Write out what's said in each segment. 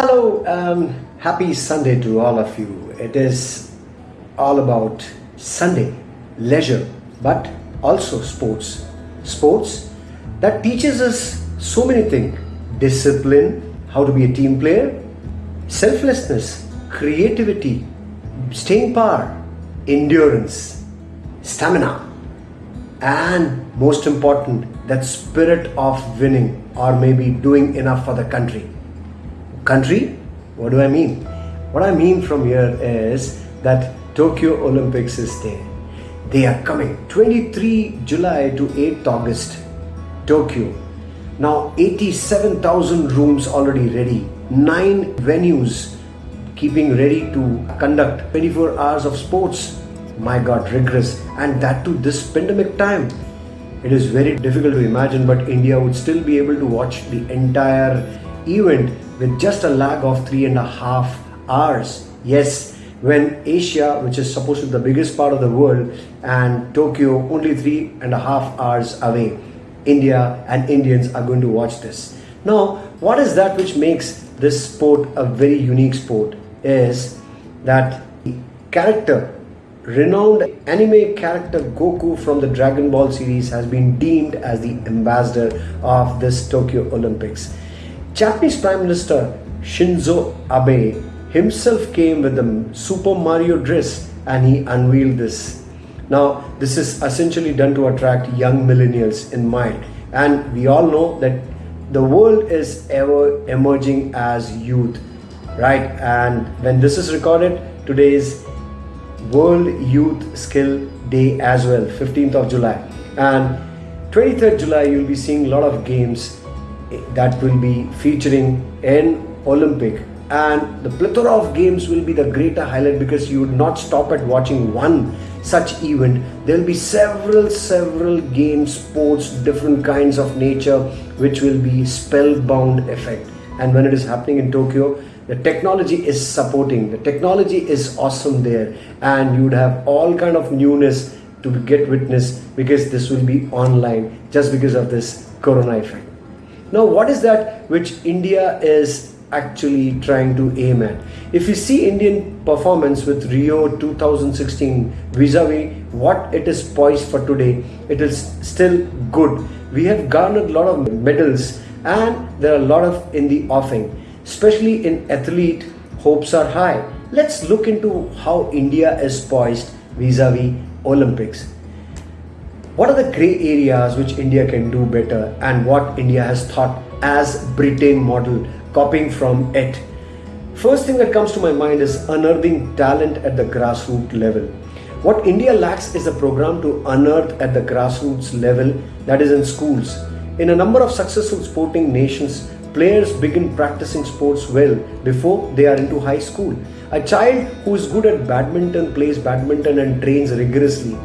Hello, um, happy Sunday to all of you. It is all about Sunday, leisure, but also sports. Sports that teaches us so many things discipline, how to be a team player, selflessness, creativity, staying power, endurance, stamina, and most important, that spirit of winning or maybe doing enough for the country. Country? What do I mean? What I mean from here is that Tokyo Olympics is there. They are coming 23 July to 8th August, Tokyo. Now 87,000 rooms already ready, 9 venues keeping ready to conduct 24 hours of sports. My God, rigorous, and that to this pandemic time. It is very difficult to imagine, but India would still be able to watch the entire event with just a lag of three and a half hours. Yes, when Asia, which is supposed to be the biggest part of the world, and Tokyo only three and a half hours away, India and Indians are going to watch this. Now, what is that which makes this sport a very unique sport? Is that the character, renowned anime character Goku from the Dragon Ball series has been deemed as the ambassador of this Tokyo Olympics. Japanese Prime Minister Shinzo Abe himself came with the Super Mario dress and he unveiled this. Now, this is essentially done to attract young millennials in mind. And we all know that the world is ever emerging as youth, right? And when this is recorded, today is World Youth Skill Day as well, 15th of July. And 23rd July, you'll be seeing a lot of games that will be featuring in Olympic. And the plethora of games will be the greater highlight because you would not stop at watching one such event. There will be several several games sports different kinds of nature which will be spellbound effect. And when it is happening in tokyo the technology is supporting. The technology is awesome there. And you would have all kind of newness to get witness because this will be online just because of this corona effect now what is that which india is actually trying to aim at. If you see Indian performance with Rio 2016 vis-a-vis what it is poised for today, it is still good. We have garnered a lot of medals and there are a lot of in the offing. Especially in athlete, hopes are high. Let's look into how India is poised vis-a-vis Olympics. What are the grey areas which India can do better and what India has thought as Britain model copying from it. First thing that comes to my mind is unearthing talent at the grassroots level. What India lacks is a program to unearth at the grassroots level, that is in schools. In a number of successful sporting nations, players begin practicing sports well before they are into high school. A child who is good at badminton plays badminton and trains rigorously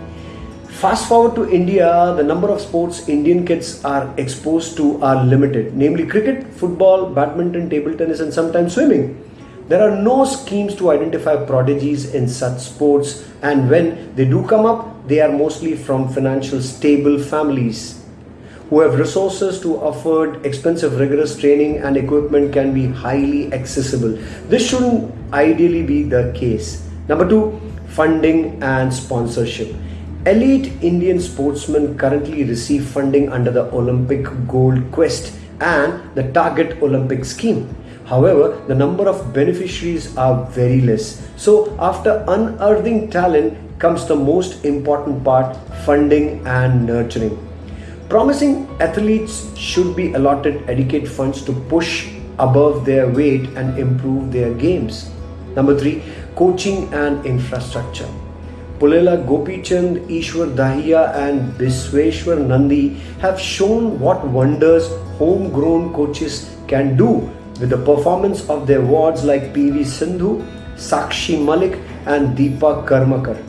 Fast forward to India, the number of sports Indian kids are exposed to are limited, namely cricket, football, badminton, table tennis, and sometimes swimming. There are no schemes to identify prodigies in such sports, and when they do come up, they are mostly from financial stable families who have resources to afford expensive rigorous training and equipment can be highly accessible. This shouldn't ideally be the case. Number two, funding and sponsorship. Elite Indian sportsmen currently receive funding under the Olympic Gold Quest and the Target Olympic scheme. However, the number of beneficiaries are very less. So, after unearthing talent comes the most important part funding and nurturing. Promising athletes should be allotted adequate funds to push above their weight and improve their games. Number three, coaching and infrastructure. Pullela Gopichand, Ishwar Dahiya and Bisweshwar Nandi have shown what wonders homegrown coaches can do with the performance of their wards like PV Sindhu, Sakshi Malik and Dipa Karmakar.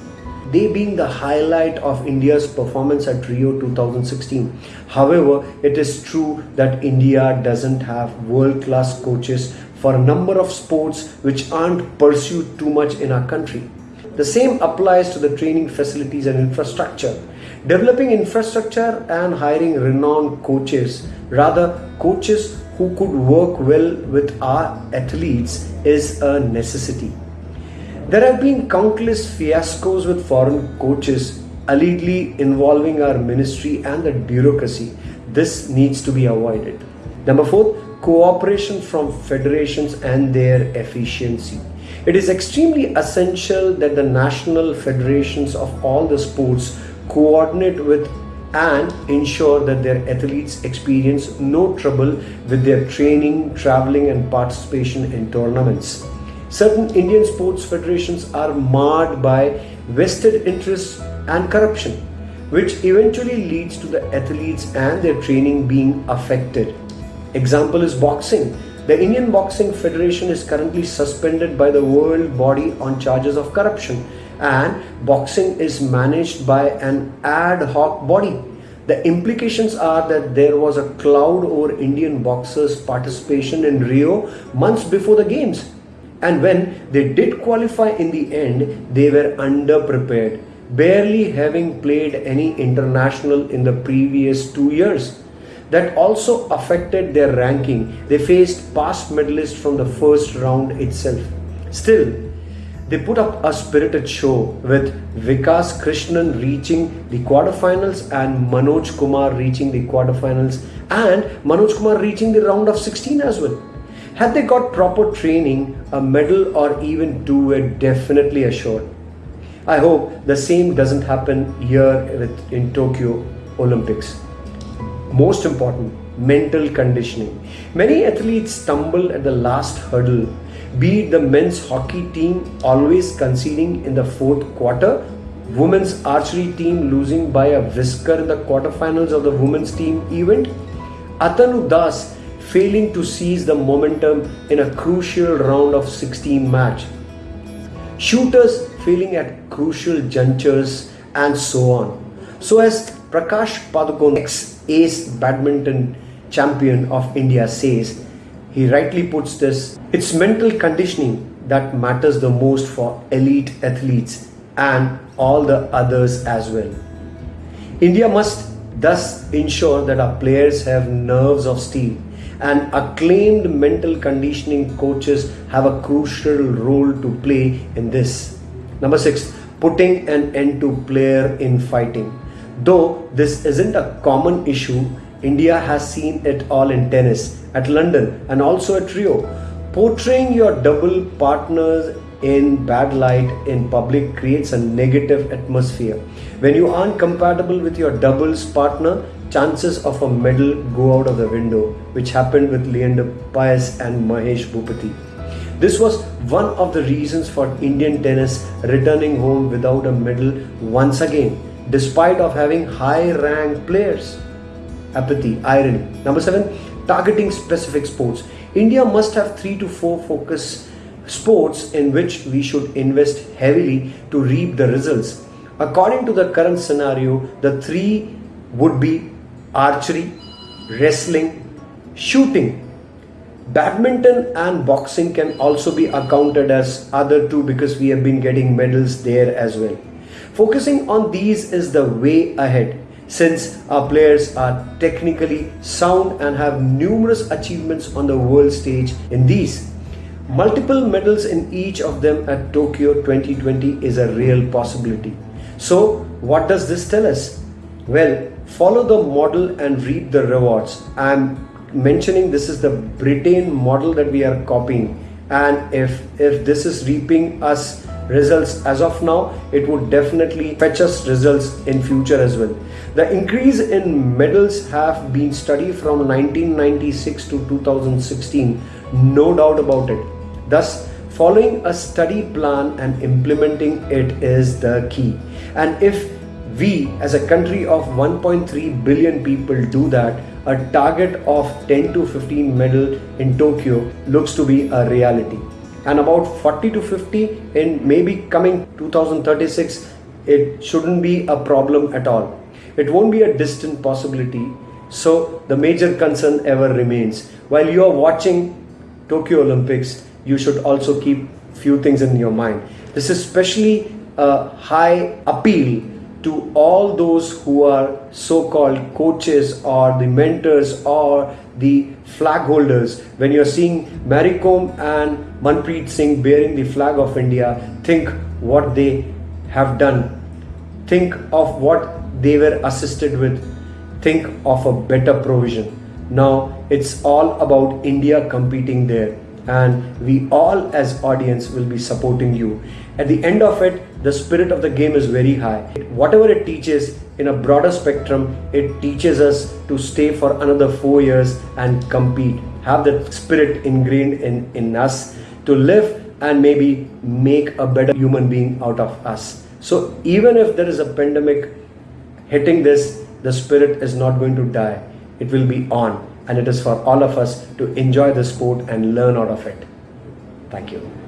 They being the highlight of India's performance at Rio 2016. However, it is true that India doesn't have world-class coaches for a number of sports which aren't pursued too much in our country. The same applies to the training facilities and infrastructure. Developing infrastructure and hiring renowned coaches, rather coaches who could work well with our athletes is a necessity. There have been countless fiascos with foreign coaches allegedly involving our ministry and the bureaucracy. This needs to be avoided. Number four, cooperation from federations and their efficiency. It is extremely essential that the national federations of all the sports coordinate with and ensure that their athletes experience no trouble with their training, traveling, and participation in tournaments. Certain Indian sports federations are marred by vested interests and corruption, which eventually leads to the athletes and their training being affected. Example is boxing. The Indian Boxing Federation is currently suspended by the world body on charges of corruption and boxing is managed by an ad hoc body. The implications are that there was a cloud over Indian boxers' participation in Rio months before the games. And when they did qualify in the end, they were underprepared, barely having played any international in the previous two years that also affected their ranking. They faced past medalists from the first round itself. Still, they put up a spirited show with Vikas Krishnan reaching the quarterfinals and Manoj Kumar reaching the quarterfinals and Manoj Kumar reaching the round of 16 as well. Had they got proper training, a medal or even two were definitely assured. I hope the same doesn't happen here with, in Tokyo Olympics. Most important, mental conditioning. Many athletes stumble at the last hurdle, be it the men's hockey team always conceding in the fourth quarter, women's archery team losing by a whisker in the quarterfinals of the women's team event, Atanu Das failing to seize the momentum in a crucial round of 16 match, shooters failing at crucial junctures, and so on. So, as Prakash Padukone, ex-ace badminton champion of India, says, he rightly puts this, it's mental conditioning that matters the most for elite athletes and all the others as well. India must thus ensure that our players have nerves of steel and acclaimed mental conditioning coaches have a crucial role to play in this. Number six, putting an end to player infighting. Though this isn't a common issue, India has seen it all in tennis, at London, and also at Rio. Portraying your double partners in bad light in public creates a negative atmosphere. When you aren't compatible with your doubles partner, chances of a medal go out of the window, which happened with Leander Paes and Mahesh Bhupathi. This was one of the reasons for Indian tennis returning home without a medal once again despite of having high ranked players. Apathy, irony. Number seven, targeting specific sports. India must have three to four focus sports in which we should invest heavily to reap the results. According to the current scenario, the three would be archery, wrestling, shooting. Badminton and boxing can also be accounted as other two because we have been getting medals there as well. Focusing on these is the way ahead since our players are technically sound and have numerous achievements on the world stage in these. Multiple medals in each of them at Tokyo 2020 is a real possibility. So, what does this tell us? Well, follow the model and reap the rewards. I'm mentioning this is the Britain model that we are copying and if if this is reaping us results as of now it would definitely fetch us results in future as well. The increase in medals have been studied from 1996 to 2016 no doubt about it. Thus following a study plan and implementing it is the key. And if we as a country of 1.3 billion people do that a target of 10 to 15 medal in tokyo looks to be a reality and about 40 to 50 in maybe coming 2036 it shouldn't be a problem at all. It won't be a distant possibility. So the major concern ever remains. While you are watching tokyo olympics you should also keep few things in your mind. This is especially a high appeal to all those who are so-called coaches or the mentors or the flag holders. When you're seeing Mary Kom and Manpreet Singh bearing the flag of India think what they have done. Think of what they were assisted with. Think of a better provision. Now it's all about India competing there and we all as audience will be supporting you. At the end of it the spirit of the game is very high. Whatever it teaches in a broader spectrum it teaches us to stay for another 4 years and compete have that spirit ingrained in in us to live and maybe make a better human being out of us so even if there is a pandemic hitting this the spirit is not going to die it will be on and it is for all of us to enjoy the sport and learn out of it. Thank you.